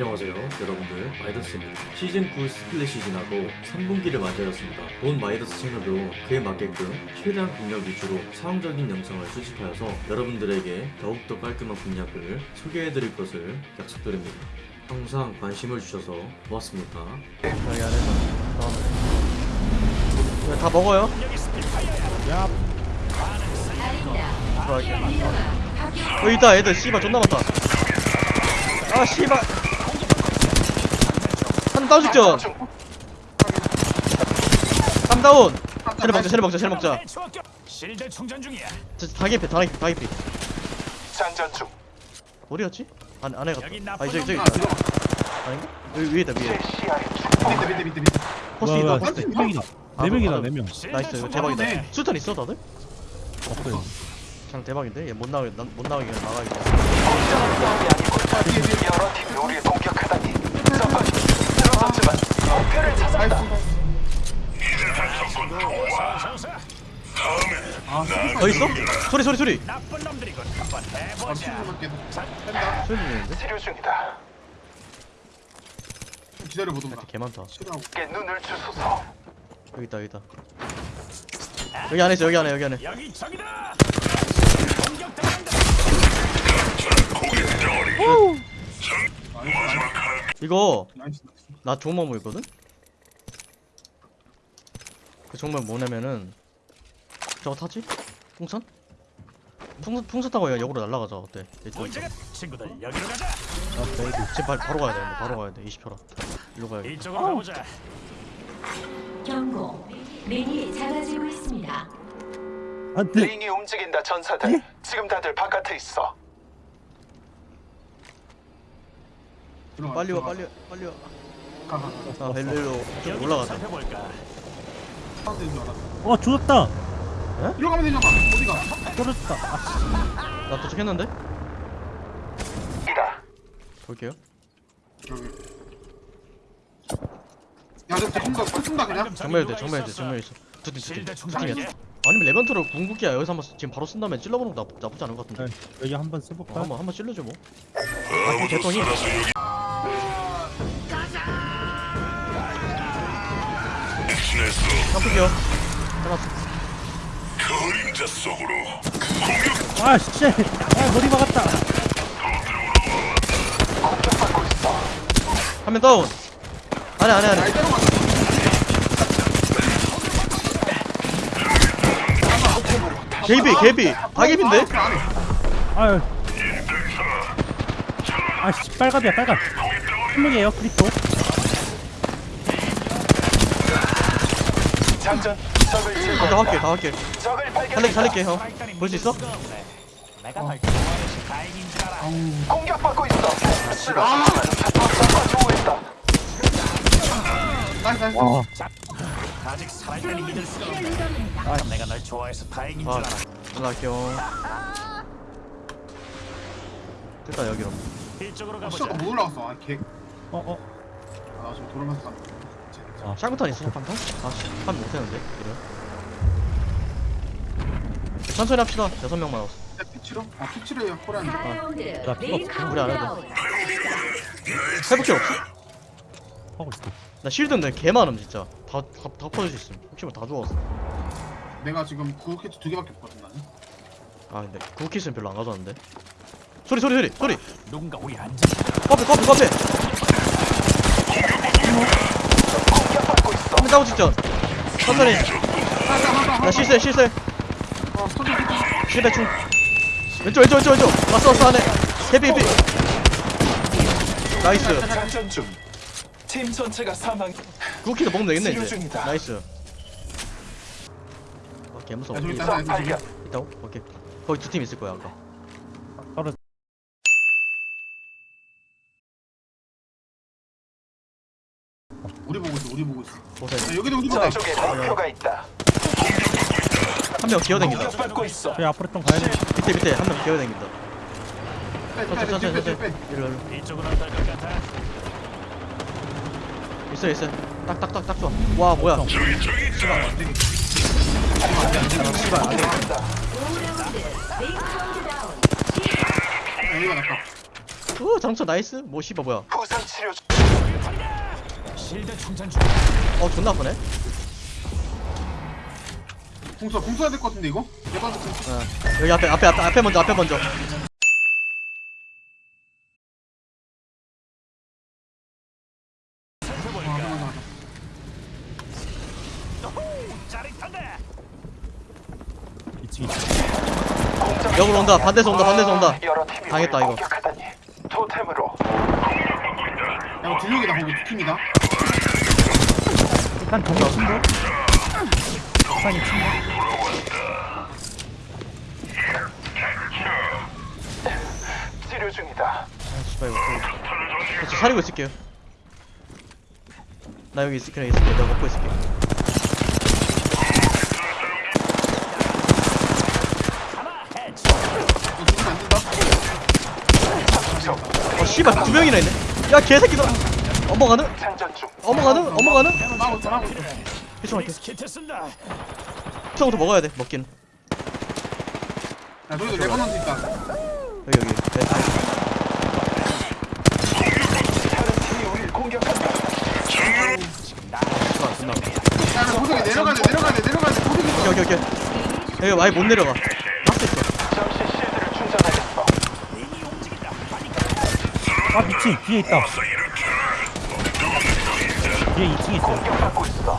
안녕하세요 여러분들. 마이더스입니다 시즌9 split이 지나고 3분기를 맞이하였습니다. 본 마이더스 채널도 그에 맞게끔 최대한 공략 위주로 실용적인 영상을 수집하여서 여러분들에게 더욱더 깔끔한 공략을 소개해드릴 것을 약속드립니다. 항상 관심을 주셔서 고맙습니다. 여기 안에서 다음에. 네, 다 먹어요? 여기 있다 애들 씨발 존나 많다. 아 씨발 한 다운 직전 한 다운 쟤네 먹자 쟤네 먹자 쟤네 먹자 실드 충전 중이야. 저 다개피 다개피 다개피 장전 중. 어디였지? 안, 안에 갔다 아 나쁜 저기 저기 아닌가? 여기 위에다 위에. 밑에 밑에 밑에 밑에 포스 있다 포스 네 명이다. 아, 네 명이다, 아, 네 명. 나이스 이거 대박이다. 수탄 있어 다들? 없어요. 그냥 대박인데? 얘 못 나가게 난- 못 나가게. 저건 쓰러졌지만 목표를 찾았다. 더 있어? 소리 소리 소리 나쁜 놈들이군. 한번 아 해보자. 소리 들리는데? 치료 중이다. 기다려 보던가 개 많다 치료하고 게 눈을 주소서. 여기 있다 여기 있다 여기 안에 있어 여기 안에 여기 안에 여기 적이다. 공격당한다. 이거 나이스 나이스 나 좋은 방법 있거든? 그 정말 뭐냐면은 저거 타지? 풍선? 풍선, 풍선 타고 그냥 역으로 날아가자 어때? 친구들 여기로 가자. 쟤 바, 바로 가야 돼 바로 가야 돼 20초라 일로 가야겠다 이쪽으로 가보자. 경고. 링이 작아지고 있습니다. 안돼. 링이 움직인다 전사들. 지금 다들 바깥에 있어. 빨리 와. 빨리 와 빨리 와 가가 가 아, 벨릴로 좀 올라가자. 어, 죽었다. 이리로 가면 되잖아. 어디가? 떨어졌다. 아, 나 도착했는데? 이다. 볼게요. 야저 쏜다 쏜다 그냥. 정면에 돼 정면에 돼 정면에 있어. 두팀 두팀 아니면 레벤트로 궁극기야. 여기서 한번 지금 바로 쓴 다음에 찔러보는 거 나쁘, 나쁘지 않은 것 같은데. 네, 여기 한번 어, 써볼까? 한번 한번 찔러줘 뭐. 아, 개똥이 깜빡이요 끝났어 아, 씨. 아, 머리 막았다. 한명 다운 안에 안에 안에 개비 개비 다 개비인데? 아유. 아, 씨, 빨갑이야, 빨갑. 한명이에요, 크리토. 장전. 적을 다 제거한다. 할게 다 할게 적을 살릴게. 살릴게 형볼 수 있어? 내가 널 좋아해서 다행인 줄 알아. 공격받고 있어. 쓰러졌지만 적과 조우했다. 나이스 나이스 와. 아직 살아있다니 믿을 수가 없네. 아, 내가 널 좋아해서 다행인 줄 아 알아. 연락할게요 됐다 여기로 이쪽으로 아 가보자. 못 올라갔어 아개 어, 어. 아 돌아가면서 간다 아, 샹크탄 있어 샹크탄? 아씨 한 못했는데 이래 천천히 합시다 여섯 명 남았어 피치로? 아 코리안 4라운드. 나링 필요 없어. 우리 안 해도. 회복기 없어? 하고 있어. 나 실드인데 개 많음 진짜 다, 다, 다 퍼질 수 있음 혹시 뭐다 죽었어 내가 지금 구호 캐치 두 개밖에 없거든 나는 아 근데 구키스는 별로 안 가져왔는데 소리 소리 소리 소리 누군가 우리 안전. 커피 커피 커피 한명 따고 직전. 천천히. 나 실세 실세 어 실배 충 왼쪽 왼쪽 왼쪽 왼쪽. 왔어 왔어 안에. 해피 해피 나이스. 장전 중. 팀 전체가 사망. 구키도 먹으면 되겠네 치료 이제 중이다. 나이스. 아 개무서워. 야 저기 있다 발견. 있다고? 오케이. 거기 두 팀 있을 거야 아까 떨어져. 우리 보고 있어 보고 있어 보세요 야 여기도 우리 보다 저쪽에 목표가 있다. 한 명 기어댕긴다 공격받고 있어. 저희 앞으로 좀 가야 돼. 밑에 밑에 한 명 기어댕긴다 천천히 천천히 빼빼빼빼빼 천천히 이리로 이리로 이쪽으로 안탈 것 같아. 있어 있어 딱딱딱 좋아 와 뭐야 오 라운드. 링 카운트다운. 여기가 낫다 오 장초 나이스 뭐 씨발 뭐야 부상 치료. 어 존나 아프네. 공수 공수해야 될 것 같은데 이거? 내가 좀 어. 여기 앞에 앞에 앞에 앞에 먼저 앞에 먼저. 역으로 온다. 반대에서 온다. 반대에서 온다. 당했다, 이거. 토템으로. 야 딜력이다 거기. 두 팀이다 일단 동이 친구 일단이 친구 치료 중이다. 아 씨발 이거 저 사리고 있을게요. 나 여기 있을 그냥 있을게. 내가 먹고 있을게. 이거 죽으면 안 된다 어 씨발 두 명이나 있네. 야 개새끼들 어머가는? 막고 있어 막고 있어 해충할게 키트 쓴다. 투정부터 먹어야 돼 먹긴 야 저기도 레버넌트 있다 여기 여기. 네, 아, 내려가야 돼 내려가야 돼 내려가야 돼 있어. 오케이 오케이 오케이. 여기 아예 못 내려가. 박스 있어. 아 미친. 뒤에 있다 뒤에 2층 있어요 공격받고 있어.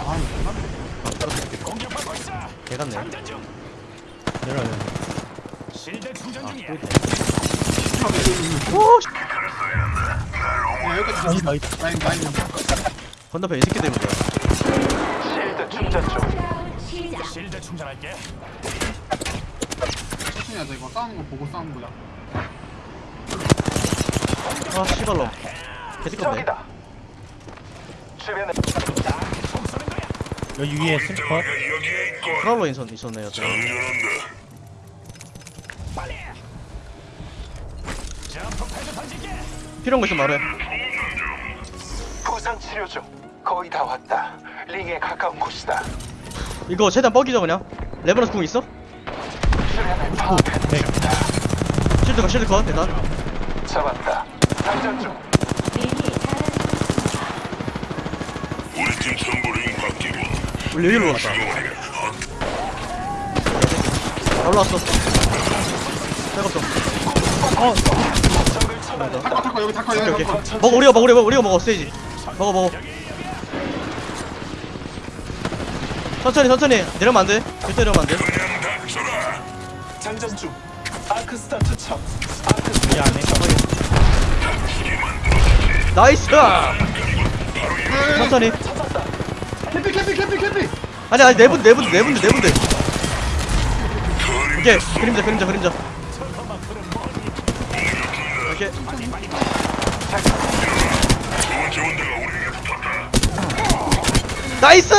개같네 내려야 돼 실드 충전 중이야. 오 씨. 야 여기까지 아니 나 있다 라인 라인 건너편 이 새끼 때문에 실드 충전 중. 실드 충전할게. 천천히 하자 이거 싸우는 거 보고 싸우는 거야 아 씨발로 개새끼네 저기다. 주변에 여기 위에 스리퍼 프라울러 인선 있었네요 던질게. 필요한 거 있으면 말해 부상 치료 중. 거의 다 왔다. 링에 가까운 곳이다. 이거 최대한 뻑이죠 그냥 레버넌스 궁 있어? 주변을 파악하는 네. 실드 컷 실드 컷 일단 잡았다. 장전 중. 린이 잘하고 우리 여기로 올라갔다 다 올라왔어 백업 좀 타커 타커 여기 타커 여기 타커 먹어 우리가 먹어 우리가 우리가 먹어 스테이지. 먹어 먹어. 천천히 천천히. 내려면 안돼. 절대 내려면 안돼. 장전 중. 아크 나이스 천천히. 캐피 캐피 캐피 캐피 아니 아니 네분 네분 네분들 네분들. 오케이 그림자 그림자 그림자. 오케이. 나이스